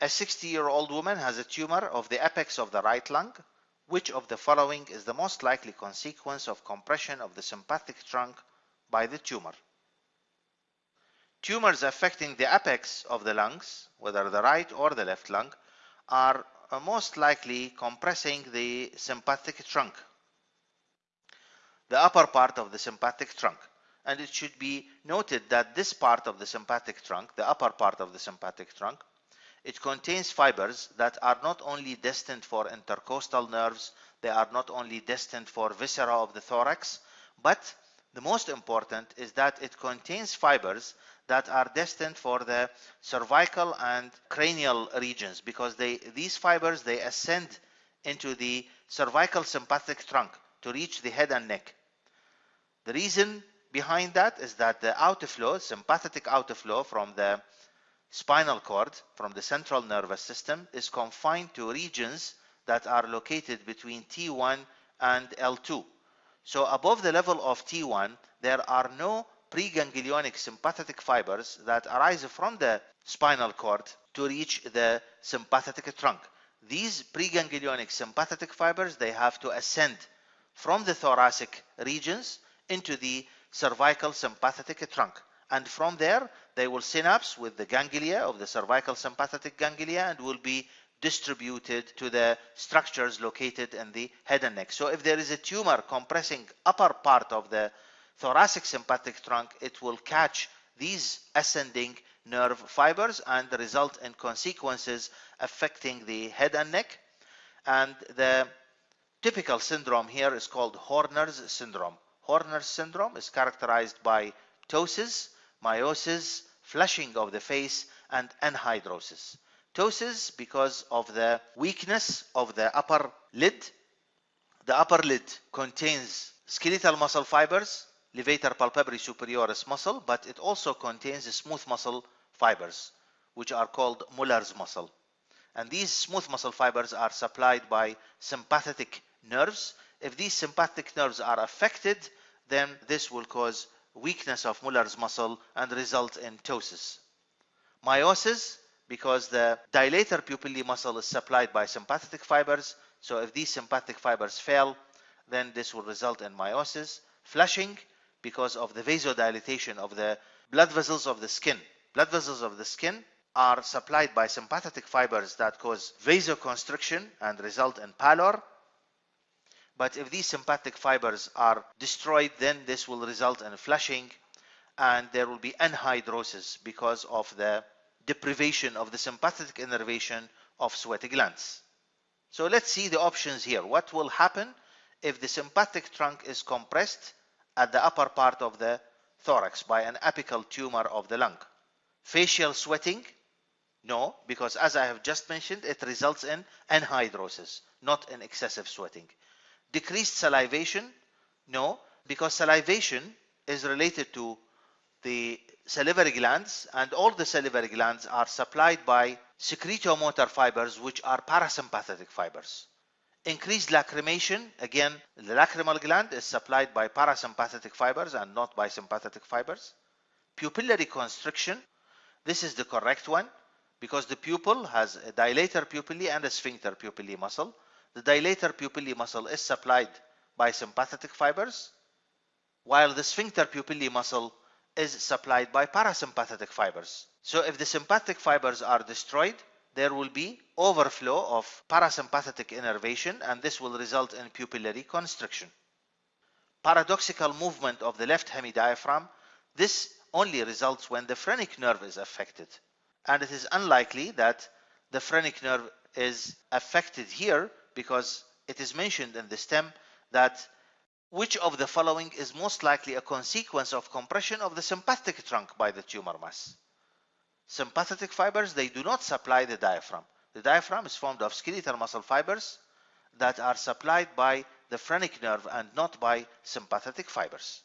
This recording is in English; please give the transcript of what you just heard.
A 60-year-old woman has a tumor of the apex of the right lung. Which of the following is the most likely consequence of compression of the sympathetic trunk by the tumor? Tumors affecting the apex of the lungs, whether the right or the left lung, are uh, most likely compressing the sympathetic trunk, the upper part of the sympathetic trunk. And it should be noted that this part of the sympathetic trunk, the upper part of the sympathetic trunk, it contains fibers that are not only destined for intercostal nerves, they are not only destined for viscera of the thorax, but the most important is that it contains fibers that are destined for the cervical and cranial regions because they these fibers they ascend into the cervical sympathetic trunk to reach the head and neck. The reason behind that is that the outflow, sympathetic outflow from the spinal cord, from the central nervous system, is confined to regions that are located between T1 and L2. So above the level of T1, there are no preganglionic sympathetic fibers that arise from the spinal cord to reach the sympathetic trunk. These preganglionic sympathetic fibers, they have to ascend from the thoracic regions into the cervical sympathetic trunk. And from there, they will synapse with the ganglia of the cervical sympathetic ganglia and will be distributed to the structures located in the head and neck. So if there is a tumor compressing upper part of the thoracic sympathetic trunk, it will catch these ascending nerve fibers and result in consequences affecting the head and neck. And the typical syndrome here is called Horner's syndrome. Horner's syndrome is characterized by ptosis, miosis, flushing of the face, and anhidrosis. Ptosis because of the weakness of the upper lid. The upper lid contains skeletal muscle fibers levator palpebrae superioris muscle, but it also contains smooth muscle fibers, which are called Muller's muscle. And these smooth muscle fibers are supplied by sympathetic nerves. If these sympathetic nerves are affected, then this will cause weakness of Muller's muscle and result in ptosis. Miosis, because the dilator pupillae muscle is supplied by sympathetic fibers. So if these sympathetic fibers fail, then this will result in miosis. Flushing, because of the vasodilatation of the blood vessels of the skin. Blood vessels of the skin are supplied by sympathetic fibers that cause vasoconstriction and result in pallor. But if these sympathetic fibers are destroyed, then this will result in flushing and there will be anhidrosis because of the deprivation of the sympathetic innervation of sweaty glands. So let's see the options here. What will happen if the sympathetic trunk is compressed at the upper part of the thorax by an apical tumor of the lung. Facial sweating? No, because as I have just mentioned, it results in anhidrosis, not in excessive sweating. Decreased salivation? No, because salivation is related to the salivary glands and all the salivary glands are supplied by secretomotor fibers which are parasympathetic fibers. Increased lacrimation, again, the lacrimal gland is supplied by parasympathetic fibers and not by sympathetic fibers. Pupillary constriction, this is the correct one because the pupil has a dilator pupillae and a sphincter pupillae muscle. The dilator pupillae muscle is supplied by sympathetic fibers while the sphincter pupillae muscle is supplied by parasympathetic fibers. So if the sympathetic fibers are destroyed, there will be overflow of parasympathetic innervation and this will result in pupillary constriction. Paradoxical movement of the left hemidiaphragm, this only results when the phrenic nerve is affected and it is unlikely that the phrenic nerve is affected here because it is mentioned in the stem that which of the following is most likely a consequence of compression of the sympathetic trunk by the tumor mass sympathetic fibers, they do not supply the diaphragm. The diaphragm is formed of skeletal muscle fibers that are supplied by the phrenic nerve and not by sympathetic fibers.